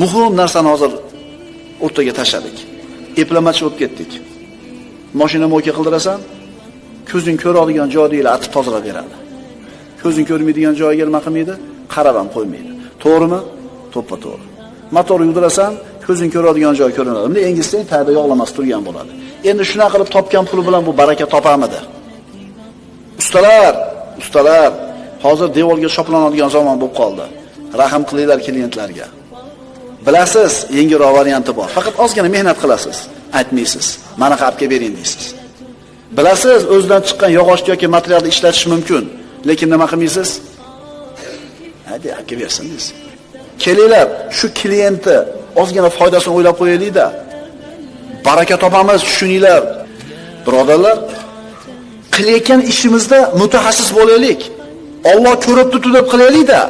Muhim narsani hozir o'rtaga tashladik. Eplamachi bo'lib ketdik. Mashina mo'ka qildirasan, ko'zing ko'radigan joyda atib tozalab beradi. Ko'zing ko'rmaydigan joyiga nima qilmaydi? Qarab ham qo'ymaydi. To'g'rimi? To'ppa to'g'ri. Motor yugdirasan, ko'zing ko'radigan joy ko'rinadi. Bunda engizsang tagida yog'lamas turgan bo'ladi. Endi shuna qilib topgan puli bilan bu baraka topamidi? Ustalar, ustalar, hozir devorga shoplanadigan zamon bo'lib qoldi. Rahim qilinglar klientlarga. Bilasiz, yengilroq varianti bor. Faqat ozgina mehnat qilasiz. Aytmaysiz. Mana qilib kelib bering deysiz. Bilasiz, o'zidan chiqqan yog'ochni yoki materialni ishlatish mumkin, lekin nima qilmaysiz? Hadi, olib bersin deysiz. Kelinglar, shu klientni ozgina foydasini o'ylab qo'yaylik-da. Baraka topamiz, tushuninglar. Birodarlar, qilayotgan ishimizda mutaxassis bo'laylik. Alloh ko'rib turibdi deb qilaylik-da.